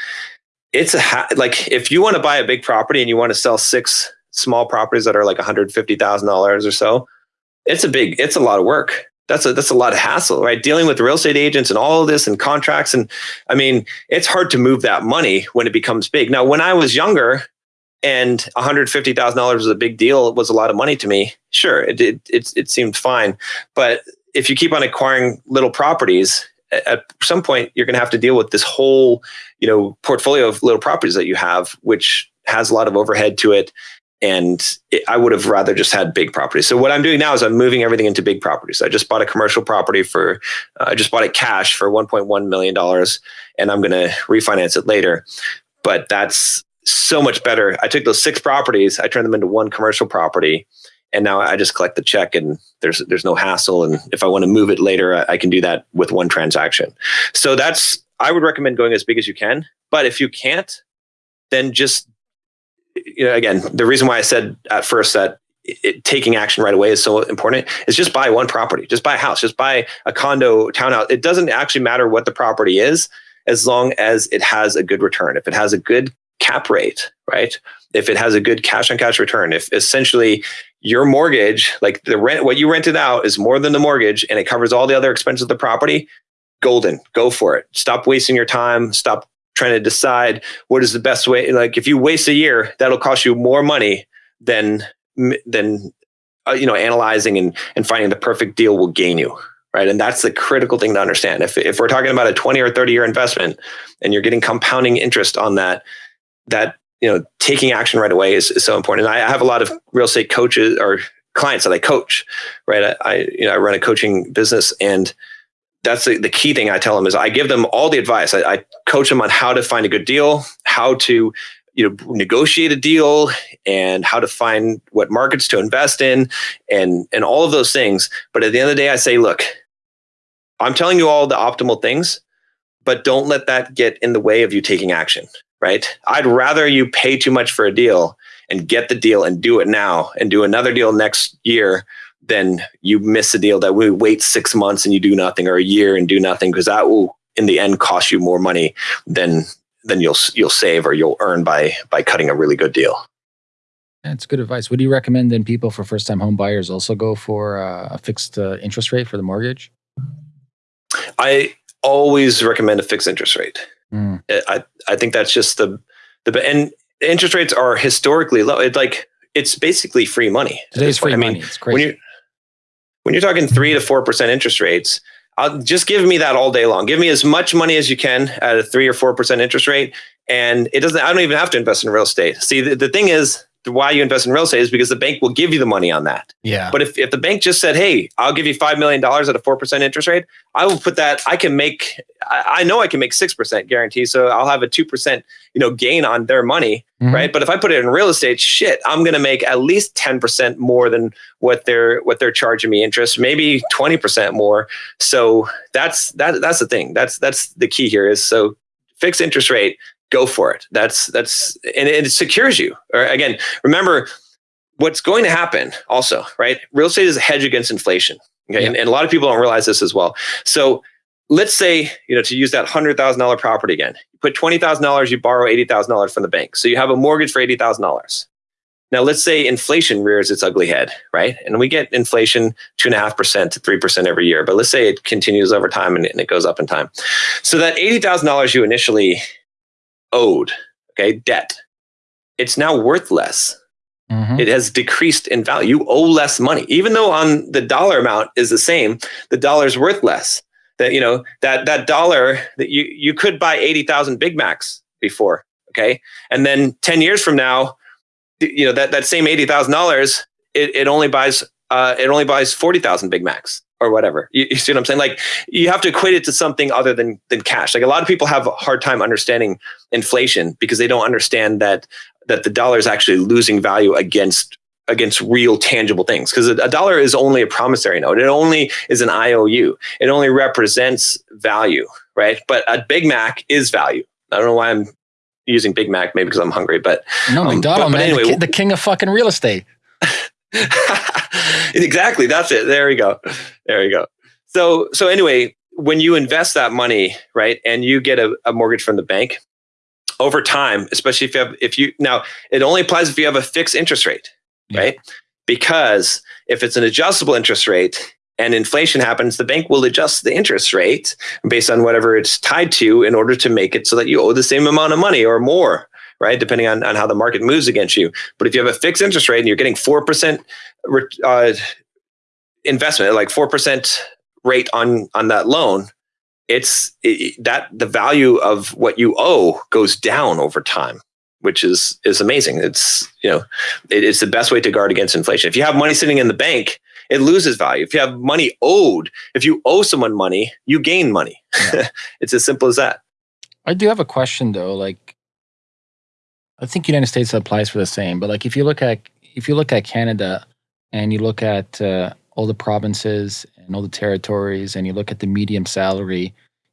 A: It's a ha- like if you want to buy a big property and you want to sell six small properties that are like $150,000 or so, it's a big, it's a lot of work. That's a, that's a lot of hassle, right? Dealing with real estate agents and all of this and contracts. And I mean, it's hard to move that money when it becomes big. Now, when I was younger and $150,000 was a big deal, it was a lot of money to me. Sure, it, it, it, it seemed fine. But if you keep on acquiring little properties, at some point you're going to have to deal with this whole you know portfolio of little properties that you have which has a lot of overhead to it and it, I would have rather just had big properties. So what I'm doing now is I'm moving everything into big properties. I just bought a commercial property for, uh, I just bought it cash for 1.1 million dollars, and I'm going to refinance it later. But that's so much better. I took those six properties, I turned them into one commercial property, and now I just collect the check, and there's there's no hassle. And if I want to move it later, I, I can do that with one transaction. So that's I would recommend going as big as you can. But if you can't, then just you know, again, the reason why I said at first that it, taking action right away is so important is just buy one property, just buy a house, just buy a condo, townhouse. It doesn't actually matter what the property is as long as it has a good return. If it has a good cap rate, right? If it has a good cash on cash return, if essentially your mortgage, like the rent, what you rented out is more than the mortgage and it covers all the other expenses of the property, golden, go for it. Stop wasting your time. Stop trying to decide what is the best way. Like if you waste a year, that'll cost you more money than than uh, you know analyzing and and finding the perfect deal will gain you right and that's the critical thing to understand if, if we're talking about a 20 or 30 year investment and you're getting compounding interest on that that you know taking action right away is, is so important. And i have a lot of real estate coaches or clients that i coach right? I, I you know i run a coaching business and that's the, the key thing I tell them is I give them all the advice. I, I coach them on how to find a good deal, how to you know negotiate a deal and how to find what markets to invest in and and all of those things. But at the end of the day i say look i'm telling you all the optimal things but don't let that get in the way of you taking action right i'd rather you pay too much for a deal and get the deal and do it now and do another deal next year then you miss a deal that we wait six months and you do nothing or a year and do nothing because that will in the end cost you more money than than you'll you'll save or you'll earn by by cutting a really good deal.
B: That's good advice. Would you recommend then people for first time home buyers also go for uh, a fixed uh, interest rate for the mortgage?
A: I always recommend a fixed interest rate. Mm. I I think that's just the the and interest rates are historically low. It's like it's basically free money.
B: Today's free I mean, money. It's crazy.
A: When you when you're talking three to four percent interest rates, I'll just give me that all day long. Give me as much money as you can at a three or four percent interest rate, and it doesn't. I don't even have to invest in real estate. See, the, the thing is, why you invest in real estate is because the bank will give you the money on that.
B: Yeah.
A: But if, if the bank just said, hey, I'll give you $5 million at a 4% interest rate, I will put that, I can make, I, I know I can make 6% guarantee. So I'll have a 2%, you know, gain on their money. Mm-hmm. Right. But if I put it in real estate, shit, I'm going to make at least 10% more than what they're, what they're charging me interest, maybe 20% more. So that's, that, that's the thing. That's, that's the key here is so fixed interest rate go for it. That's that's and it secures you. Or again, remember what's going to happen also, right? Real estate is a hedge against inflation. Okay. Yeah. And, and a lot of people don't realize this as well. So let's say, you know, to use that hundred thousand dollar property again, you put twenty thousand dollars, you borrow eighty thousand dollars from the bank. So you have a mortgage for eighty thousand dollars. Now let's say inflation rears its ugly head, right? And we get inflation two and a half percent to three percent every year. But let's say it continues over time and, and it goes up in time. So that eighty thousand dollars you initially owed, okay, debt, it's now worth less. Mm-hmm. It has decreased in value. You owe less money, even though on the dollar amount is the same. The dollar is worth less. That you know that that dollar that you you could buy eighty thousand Big Macs before, okay, and then ten years from now, you know that that same eighty thousand dollars, it it only buys uh, it only buys forty thousand Big Macs or whatever. You, you, see what I'm saying? Like you have to equate it to something other than than cash. Like a lot of people have a hard time understanding inflation because they don't understand that that the dollar is actually losing value against against real tangible things because a dollar is only a promissory note. It only is an IOU. It only represents value, right? But a Big Mac is value. I don't know why I'm using Big Mac, maybe because I'm hungry, but
B: no, um, McDonald, but, but anyway, the, the king of fucking real estate.
A: exactly. That's it. There we go. There you go. So, so anyway, when you invest that money, right, and you get a, a mortgage from the bank, over time, especially if you have, if you now, it only applies if you have a fixed interest rate, yeah. right? Because if it's an adjustable interest rate and inflation happens, the bank will adjust the interest rate based on whatever it's tied to in order to make it so that you owe the same amount of money or more, right? Depending on, on how the market moves against you. But if you have a fixed interest rate and you're getting 4% uh, investment, like 4% rate on, on that loan, it's it, that the value of what you owe goes down over time which is is amazing it's you know it, it's the best way to guard against inflation if you have money sitting in the bank it loses value if you have money owed if you owe someone money you gain money yeah. it's as simple as that
B: i do have a question though like i think united states applies for the same but like if you look at if you look at canada and you look at uh, all the provinces and all the territories and you look at the medium salary,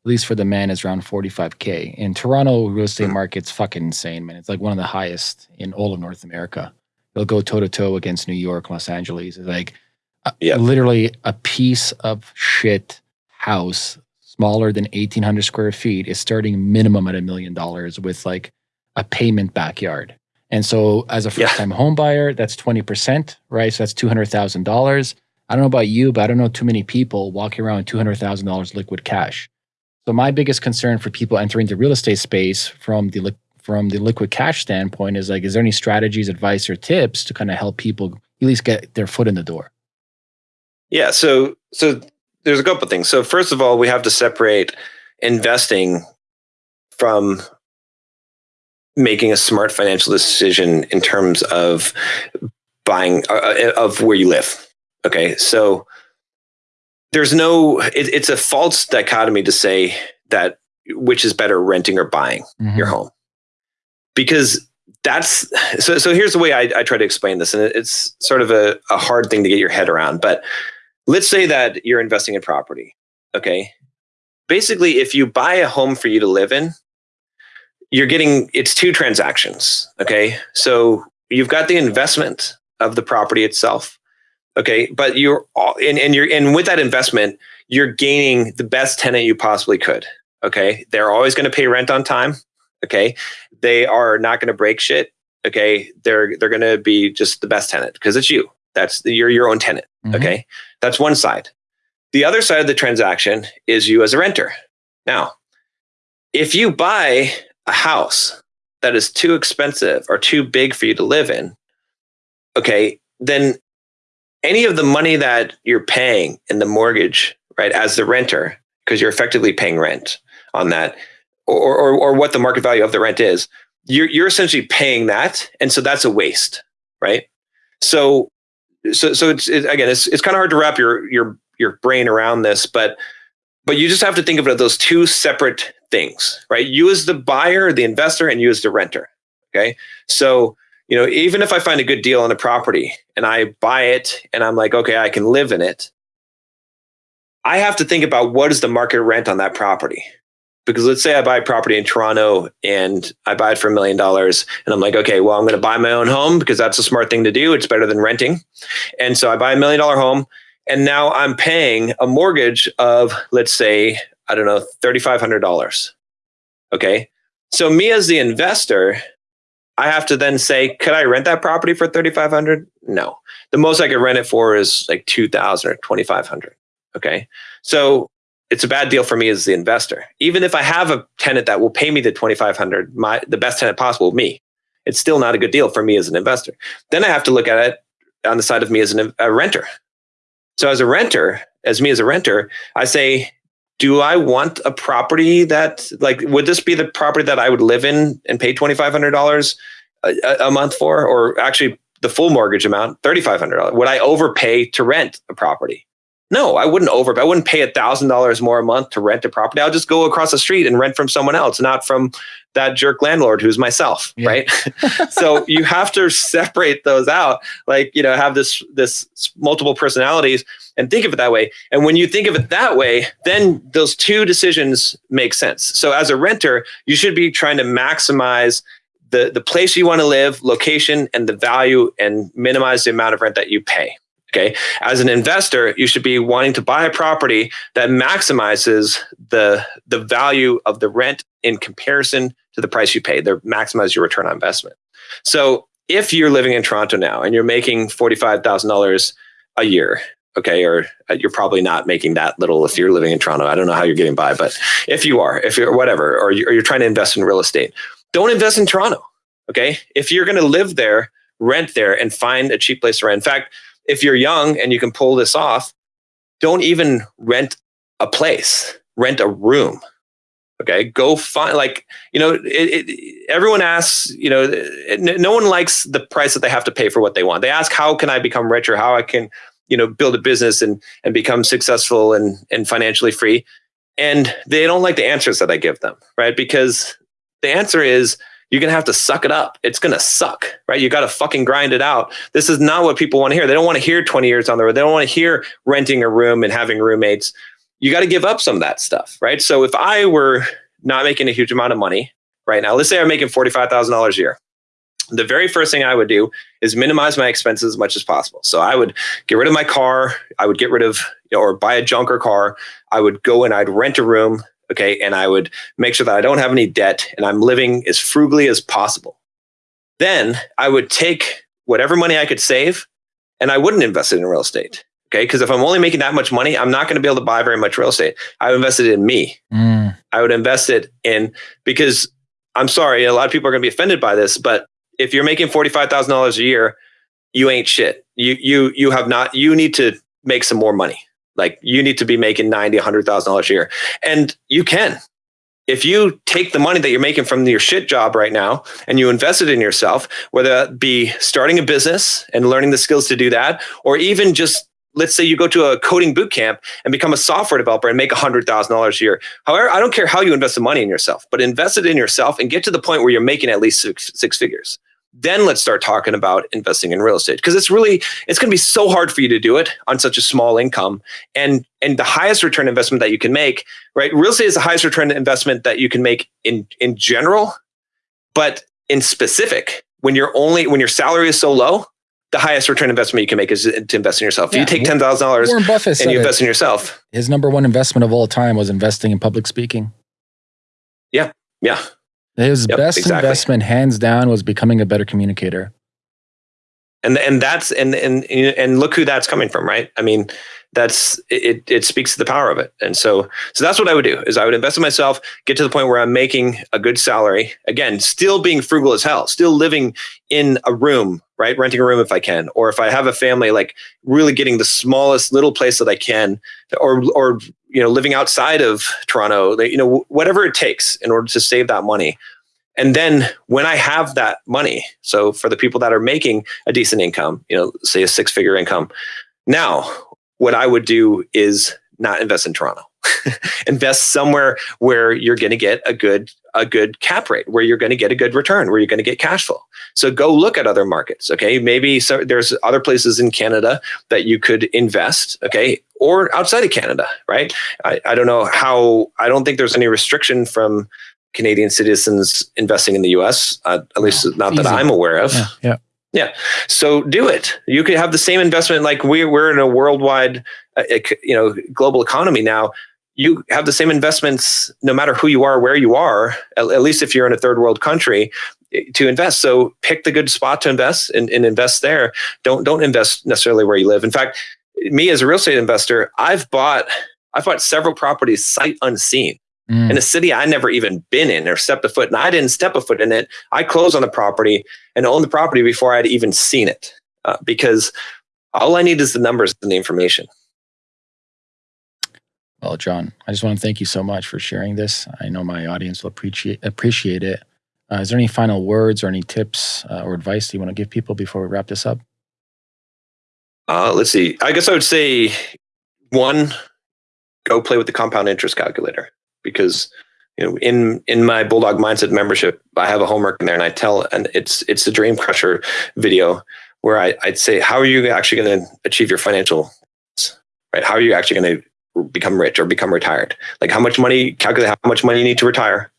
B: at least for the men, is around 45K. In Toronto, real estate hmm. market's fucking insane, man. It's like one of the highest in all of North America. It'll go toe to toe against New York, Los Angeles. It's like yeah. literally a piece of shit house smaller than 1800 square feet is starting minimum at a million dollars with like a payment backyard. And so as a first time yeah. home buyer, that's 20%, right? So that's $200,000. I don't know about you, but I don't know too many people walking around with $200,000 liquid cash. So my biggest concern for people entering the real estate space from the from the liquid cash standpoint is like, is there any strategies, advice, or tips to kind of help people at least get their foot in the door?
A: Yeah. So so there's a couple of things. So first of all, we have to separate investing from making a smart financial decision in terms of buying uh, uh of where you live Okay, so there's no. It, it's a false dichotomy to say that which is better, renting or buying mm-hmm. your home, because that's so. So here's the way I, I try to explain this, and it's sort of a, a hard thing to get your head around. But let's say that you're investing in property. Okay, basically, if you buy a home for you to live in, you're getting it's two transactions. Okay, so you've got the investment of the property itself Okay, but you're and, and you're and with that investment, you're gaining the best tenant you possibly could. Okay, they're always going to pay rent on time. Okay, they are not going to break shit. Okay, they're they're going to be just the best tenant because it's you. That's the, you're your own tenant. Mm-hmm. Okay, that's one side. The other side of the transaction is you as a renter. Now, if you buy a house that is too expensive or too big for you to live in, okay, then any of the money that you're paying in the mortgage, right, as the renter, because you're effectively paying rent on that, or, or, or what the market value of the rent is, you're, you're essentially paying that. And so that's a waste, right? So, so, so it's, it, again, it's, it's kind of hard to wrap your, your, your brain around this, but, but you just have to think of it as those two separate things, right? You as the buyer, the investor, and you as the renter. Okay. So, you know, even if I find a good deal on a property and I buy it and I'm like, okay, I can live in it, I have to think about what is the market rent on that property. Because let's say I buy a property in Toronto and I buy it for a million dollars and I'm like, okay, well, I'm going to buy my own home because that's a smart thing to do. It's better than renting. And so I buy a million dollar home and now I'm paying a mortgage of, let's say, I don't know, $3,500. Okay. So me as the investor, I have to then say, could I rent that property for 3500 No. The most I could rent it for is like 2000 or 2500 Okay. So it's a bad deal for me as the investor. Even if I have a tenant that will pay me the 2500 my the best tenant possible, me, it's still not a good deal for me as an investor. Then I have to look at it on the side of me as an, a renter. So as a renter, as me as a renter, I say, do I want a property that like would this be the property that I would live in and pay twenty five hundred dollars a month for, or actually the full mortgage amount thirty five hundred dollars? Would I overpay to rent a property? No, I wouldn't over. I wouldn't pay a thousand dollars more a month to rent a property. I'll just go across the street and rent from someone else, not from that jerk landlord who's myself, yeah. right? so you have to separate those out. Like you know, have this this multiple personalities and think of it that way. And when you think of it that way, then those two decisions make sense. So as a renter, you should be trying to maximize the the place you want to live, location, and the value, and minimize the amount of rent that you pay. Okay. As an investor, you should be wanting to buy a property that maximizes the, the value of the rent in comparison to the price you pay. They maximize your return on investment. So if you're living in Toronto now and you're making $45,000 a year, okay, or uh, you're probably not making that little if you're living in Toronto. I don't know how you're getting by, but if you are, if you're whatever, or you're trying to invest in real estate, don't invest in Toronto. Okay. If you're going to live there, rent there and find a cheap place to rent. In fact, if you're young and you can pull this off, don't even rent a place, rent a room. Okay, go find like you know. It, it, everyone asks, you know, it, no one likes the price that they have to pay for what they want. They ask, "How can I become richer? How I can, you know, build a business and and become successful and and financially free?" And they don't like the answers that I give them, right? Because the answer is you're going to have to suck it up. It's going to suck, right? You got to fucking grind it out. This is not what people want to hear. They don't want to hear 20 years on the road. They don't want to hear renting a room and having roommates. You got to give up some of that stuff, right? So if I were not making a huge amount of money right now, let's say I'm making $45,000 a year. The very first thing I would do is minimize my expenses as much as possible. So I would get rid of my car. I would get rid of, you know, or buy a junker car. I would go and I'd rent a room Okay. And I would make sure that I don't have any debt and I'm living as frugally as possible. Then I would take whatever money I could save and I wouldn't invest it in real estate. Okay. Because if I'm only making that much money, I'm not going to be able to buy very much real estate. I invested in me. Mm. I would invest it in because I'm sorry, a lot of people are going to be offended by this, but if you're making $45,000 a year, you ain't shit. You, you, you have not, you need to make some more money. Like you need to be making 90, $100,000 a year, and you can. If you take the money that you're making from your shit job right now and you invest it in yourself, whether that be starting a business and learning the skills to do that, or even just let's say you go to a coding boot camp and become a software developer and make $100,000 a year. However, I don't care how you invest the money in yourself, but invest it in yourself and get to the point where you're making at least six, six figures then let's start talking about investing in real estate because it's really it's going to be so hard for you to do it on such a small income and and the highest return investment that you can make right real estate is the highest return investment that you can make in in general but in specific when you're only when your salary is so low the highest return investment you can make is to invest in yourself. Yeah, if you take ten thousand dollars and you invest it. in yourself,
B: his number one investment of all time was investing in public speaking.
A: Yeah, yeah,
B: his yep, best exactly. investment, hands down, was becoming a better communicator.
A: And and that's and and and look who that's coming from, right? I mean, that's it. It speaks to the power of it. And so so that's what I would do is I would invest in myself, get to the point where I'm making a good salary. Again, still being frugal as hell, still living in a room, right? Renting a room if I can, or if I have a family, like really getting the smallest little place that I can, or or you know living outside of toronto you know whatever it takes in order to save that money and then when i have that money so for the people that are making a decent income you know say a six figure income now what i would do is not invest in toronto. Invest somewhere where you're going to get a good a good cap rate where you're going to get a good return where you're going to get cash flow. So go look at other markets okay? Maybe so there's other places in canada that you could invest okay? Or outside of canada right? I, I don't know how i don't think there's any restriction from canadian citizens investing in the us uh, at least no, not that easy. i'm aware of.
B: Yeah, yeah
A: yeah. So do it. You could have the same investment. Like we're, we're in a worldwide, uh, you know, global economy now you have the same investments no matter who you are, where you are, at, at, least if you're in a third world country eh, to invest. So pick the good spot to invest and, and invest there. Don't, don't invest necessarily where you live. In fact, me as a real estate investor, I've bought, I've bought several properties sight unseen mm. in a city I never even been in or stepped a foot. And I didn't step a foot in it. I closed on the property and owned the property before I'd even seen it uh, because all I need is the numbers and the information.
B: Well, John, I just want to thank you so much for sharing this. I know my audience will appreciate appreciate it. Uh, is there any final words or any tips uh, or advice you want to give people before we wrap this up?
A: Uh, let's see. I guess I would say one, go play with the compound interest calculator because you know in in my bulldog mindset membership i have a homework in there and i tell and it's it's the dream crusher video where I, i'd say how are you actually going to achieve your financial right? How are you actually going to become rich or become retired? Like how much money calculate how much money you need to retire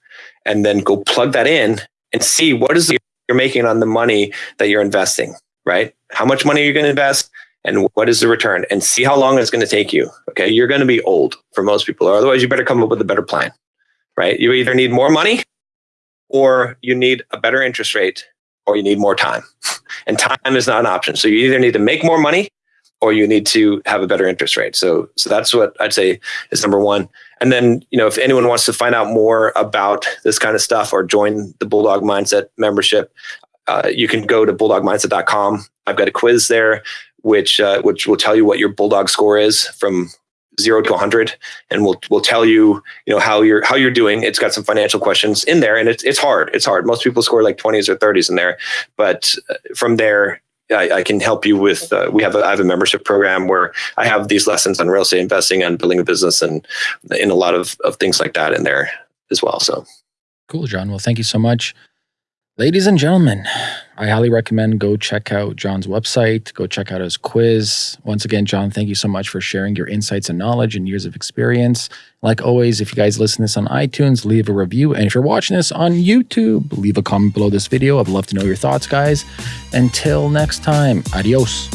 A: and then go plug that in and see what is the, you're making on the money that you're investing. Right? How much money are you going to invest and what is the return and see how long it's going to take you okay you're going to be old for most people or otherwise you better come up with a better plan right? You either need more money or you need a better interest rate or you need more time. And time is not an option. So you either need to make more money or you need to have a better interest rate. So so that's what I'd say is number 1. And then, you know, if anyone wants to find out more about this kind of stuff or join the Bulldog Mindset membership, uh, you can go to bulldogmindset.com. I've got a quiz there which uh, which will tell you what your bulldog score is from zero to 100 and we'll we'll tell you you know how you're how you're doing. It's got some financial questions in there and it's, it's hard. It's hard. Most people score like 20s or 30s in there but uh, from there I, I can help you with uh, we have a, I have a membership program where I have these lessons on real estate investing and building a business and in a lot of, of things like that in there as well so.
B: Cool John. Well thank you so much Ladies and gentlemen, I highly recommend go check out John's website, go check out his quiz. Once again, John, thank you so much for sharing your insights and knowledge and years of experience. Like always, if you guys listen to this on iTunes, leave a review. And if you're watching this on YouTube, leave a comment below this video. I'd love to know your thoughts, guys. Until next time, adios.